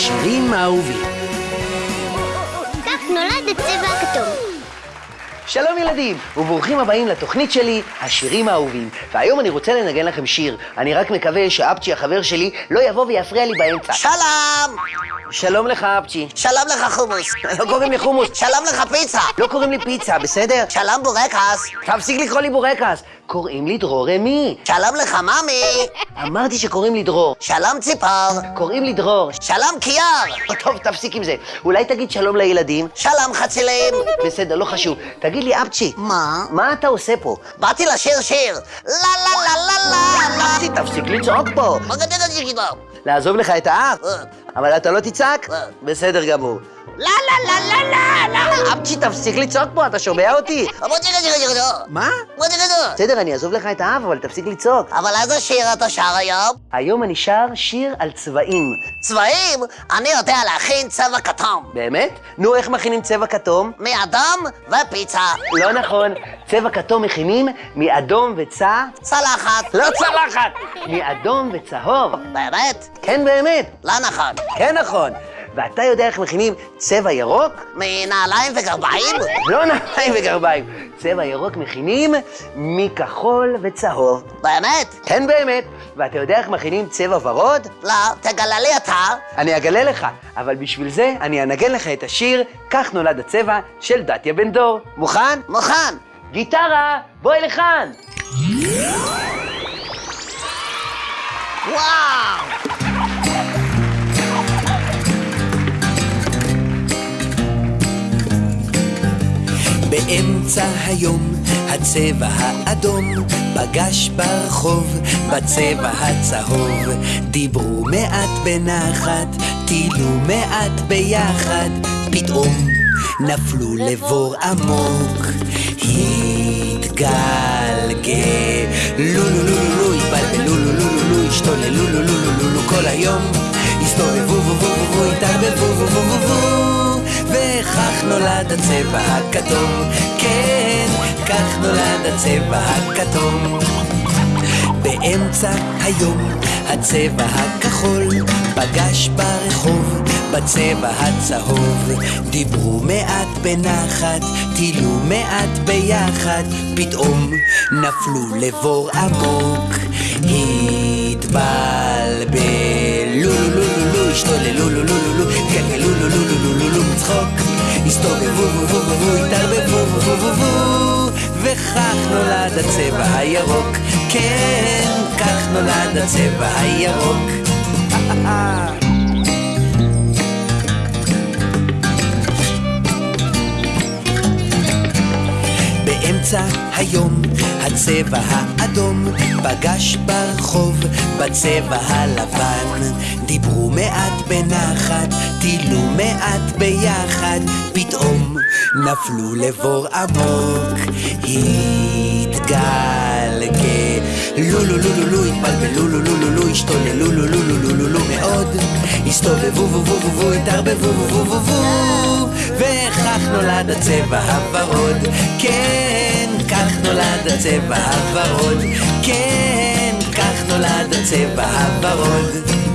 השירים האהובים. כך נולד הצבע הכתום. שלום ילדים, וברוכים הבאים לתוכנית שלי, השירים האהובים. והיום אני רוצה לנגן לכם שיר. אני רק מקווה שאפצ'י החבר שלי לא יבוא ויפריע לי באמצע. שלום! שלום לך אפצ'י. שלום לך חומוס. לא קוראים לי חומוס. שלום לך פיצה. לא קוראים לי פיצה, בסדר? שלום בורקס. תפסיק לקרוא לי בורקס. קוראים לי דרור אמי. שלום לך ממי. אמרתי שקוראים לי דרור. שלום ציפור. קוראים לי דרור. שלום קיאר. טוב, תפסיק עם זה. אולי תגיד שלום לילדים? שלום חצילים. בסדר, לא חשוב. תגיד לי, אפצ'י. מה? מה אתה עושה פה? באתי לשיר שיר. לה לה לה לה לה. אפצ'י, תפסיק לצעוק פה. לעזוב לך את האף? אבל אתה לא תצעק? בסדר גמור. לה לה לה לה לה לה. אפצ'י, תפסיק לצעוק פה, אתה שומע אותי? מה? בסדר, אני אעזוב לך את האף, אבל תפסיק לצעוק. אבל איזה שיר אתה שר היום? היום אני שר שיר על צבעים. צבעים? אני יודע להכין צבע כתום. באמת? נו, איך מכינים צבע כתום? מאדום ופיצה. לא נכון. צבע כתום מכינים מאדום וצע... צלחת. לא צלחת! מאדום וצהוב. באמת? כן, באמת. לא נכון. כן נכון. ואתה יודע איך מכינים צבע ירוק? מנעליים וגרביים? לא נעליים וגרביים. צבע ירוק מכינים מכחול וצהוב. באמת? כן באמת. ואתה יודע איך מכינים צבע ורוד? לא, תגלה לי אתה. אני אגלה לך, אבל בשביל זה אני אנגן לך את השיר "כך נולד הצבע" של דתיה בן דור. מוכן? מוכן. גיטרה, בואי לכאן! וואו! באמצע היום הצבע האדום פגש ברחוב בצבע הצהוב דיברו מעט בנחת, טילו מעט ביחד פתאום נפלו לבור עמוק התגלגלו לו לו לו לו לו התבלבלו לו לו לו לו השתוללו לו לו לו לו לו כל היום הסתובבו בו בו בו בו התערבבו בו בו בו בו וכך נולד הצבע הכתום. כן, כך נולד הצבע הכתום. באמצע היום הצבע הכחול פגש ברחוב בצבע הצהוב. דיברו מעט בנחת, טילו מעט ביחד. פתאום נפלו לבור עמוק התבלבלו. לו לו לו לו השתוללו לו לו לו לו גלגלו לו לו לו לו לו לו מצחוק הסתובבו בו בו בו בו התערבבו בו בו בו בו וכך נולד הצבע הירוק. כן, כך נולד הצבע הירוק באמצע היום הצבע האדום פגש ברחוב בצבע הלבן דיברו מעט בנחת, טילו מעט ביחד פתאום נפלו לבור עמוק התגלגלו לו לו לו לו לו התבלבלו לו לו לו לו השתוללו לו לו לו לו לו לו מאוד הסתובבו בו בו בו בו התערבבו בו בו בו בו וכך נולד הצבע הוורוד כן, נולד הצבע הוורוד. כן, כך נולד הצבע הוורוד